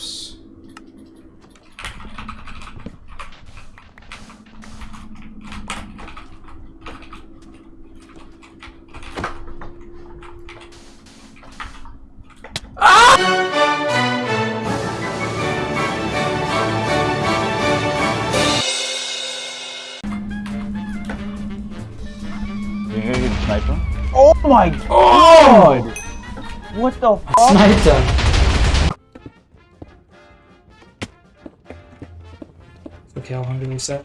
Oops. You gonna sniper? Oh my oh! god! What the fuck? Sniped Okay, I'll hunger reset.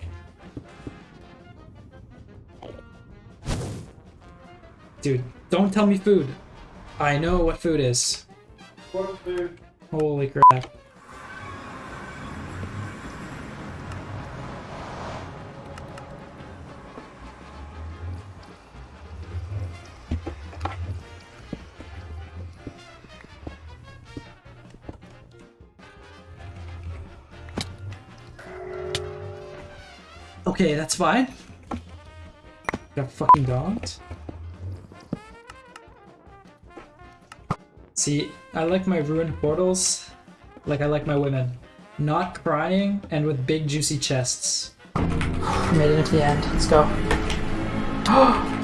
Dude, don't tell me food. I know what food is. What food? Holy crap. Okay, that's fine. Got fucking dogged. See, I like my ruined portals like I like my women. Not crying and with big juicy chests. Made it to the end. Let's go.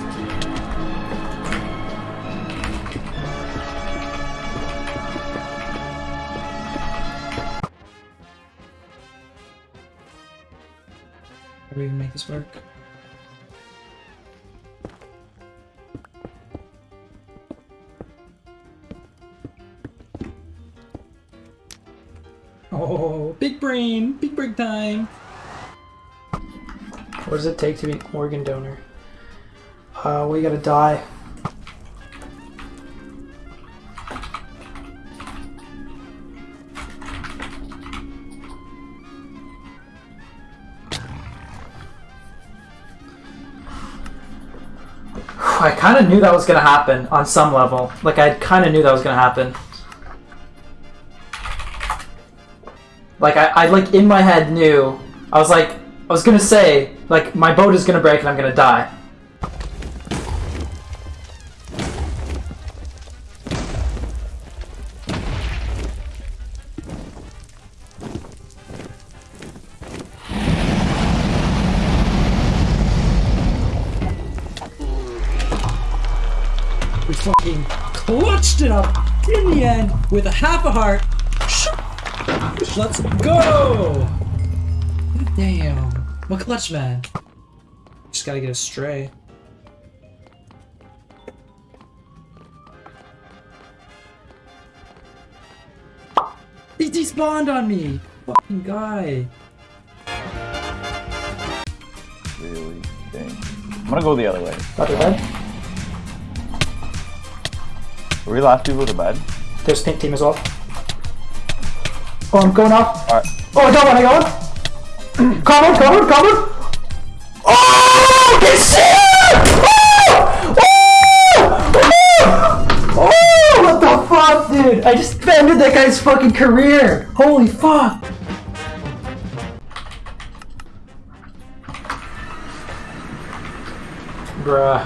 Oh, big brain! Big brain time! What does it take to be an organ donor? Uh, we gotta die. I kind of knew that was gonna happen on some level. Like I kind of knew that was gonna happen. Like I, I like in my head knew. I was like, I was gonna say, like my boat is gonna break and I'm gonna die. Fucking clutched it up in the end with a half a heart. Let's go! Damn. What clutch, man? Just gotta get a stray. He despawned on me! Fucking guy. Really? Dang. I'm gonna go the other way. Got their bed. We last people to bed? There's pink team as well. Oh, I'm going off. Alright. Oh, I got one, I got one. Cover, cover, cover. Oh, I can see it! Oh! Oh! Oh! What the fuck, dude? I just ended that guy's fucking career. Holy fuck. Bruh.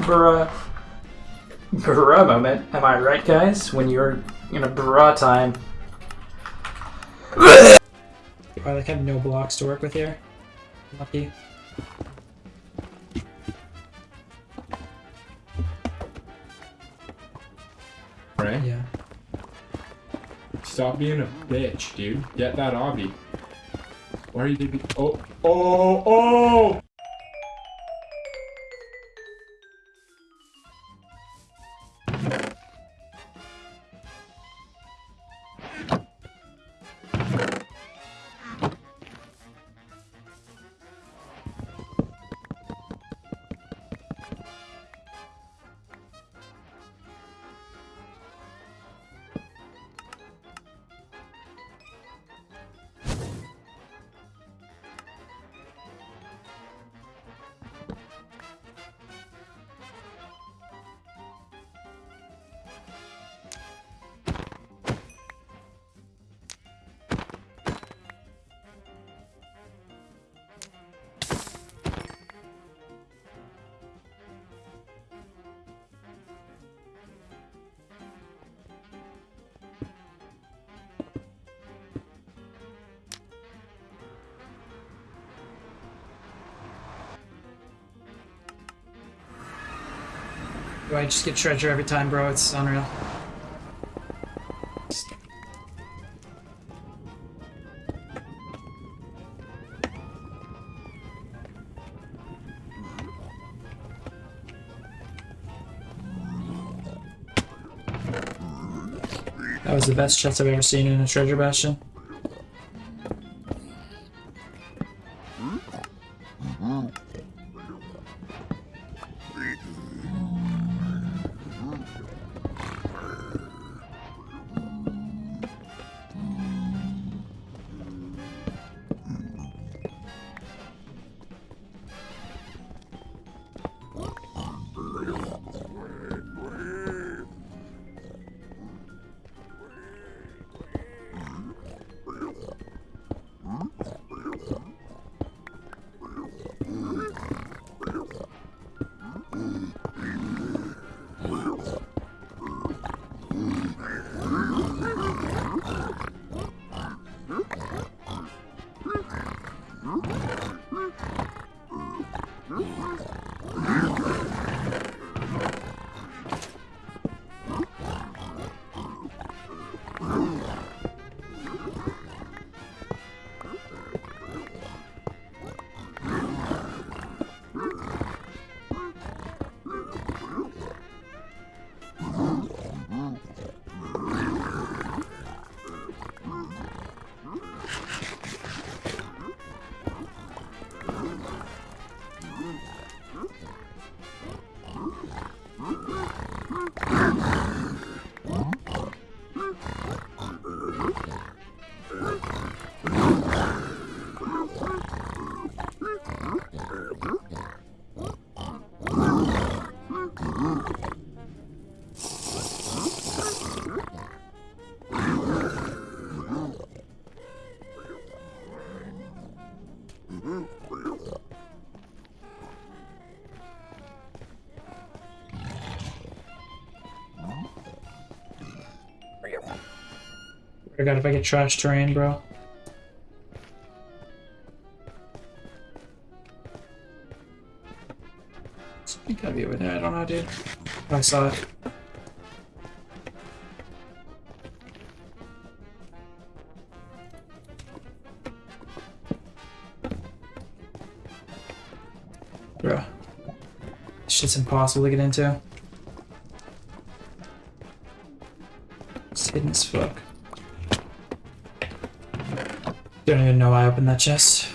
Bruh. Bruh moment. Am I right, guys? When you're in a bra time. I like have no blocks to work with here. Lucky. Right? Yeah. Stop being a bitch, dude. Get that obby. Why are you doing? Oh, oh, oh! oh! Do I just get treasure every time, bro? It's unreal. That was the best chest I've ever seen in a treasure bastion. I got if I get trash terrain, bro. Something gotta be over there. I don't know, dude. I saw it. Shit's impossible to get into. It's hidden as fuck. Don't even know I opened that chest.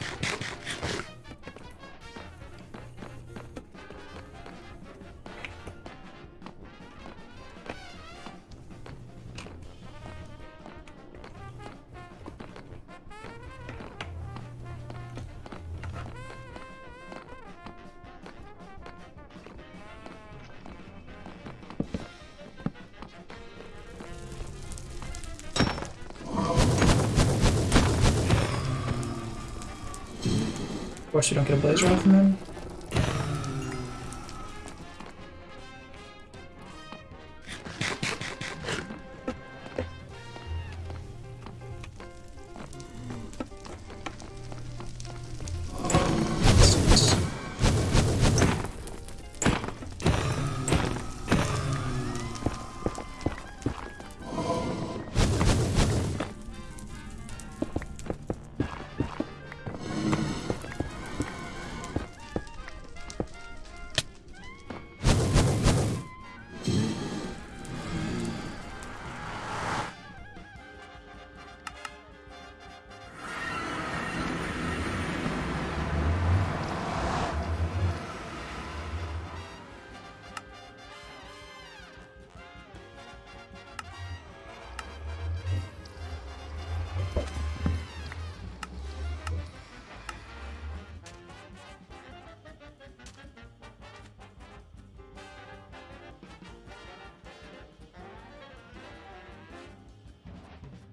Of course you don't get a blaze rod from him.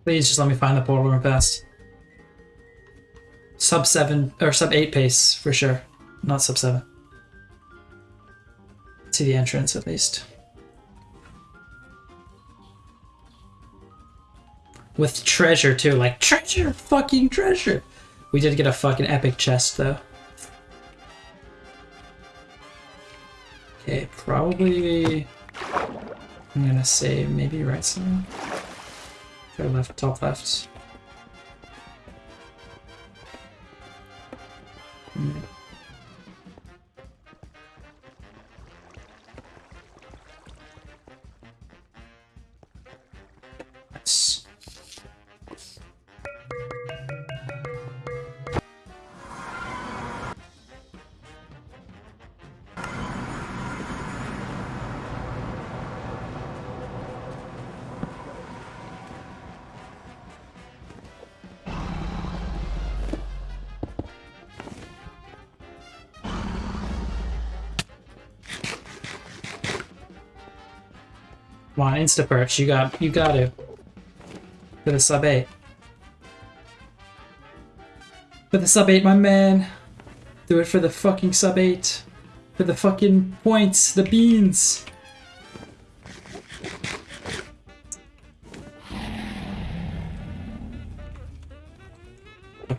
Please just let me find the portal real fast. Sub 7, or sub 8 pace, for sure. Not sub 7. To the entrance, at least. With treasure, too. Like, treasure! Fucking treasure! We did get a fucking epic chest, though. Okay, probably I'm gonna say maybe right side. Try left, top left. Come on, Insta perch. You got you got to. For the sub eight. For the sub eight, my man. Do it for the fucking sub eight. For the fucking points, the beans.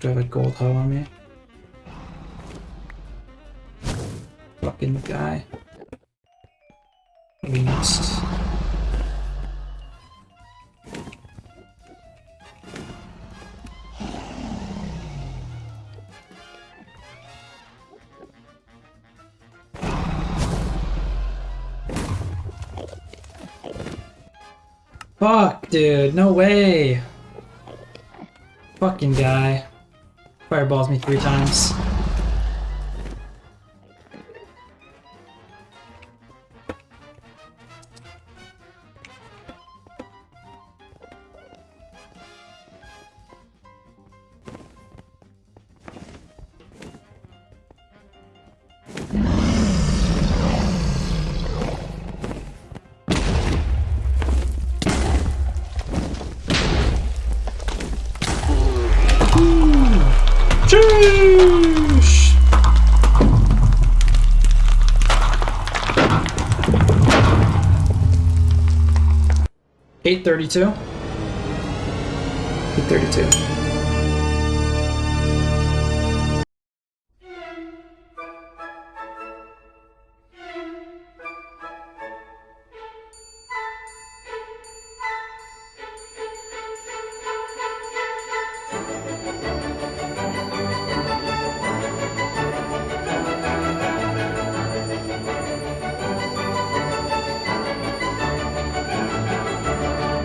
to have a gold hoe on me. Fucking guy. Least. Fuck, dude, no way. Fucking guy. Fireballs me three times. 832. 832.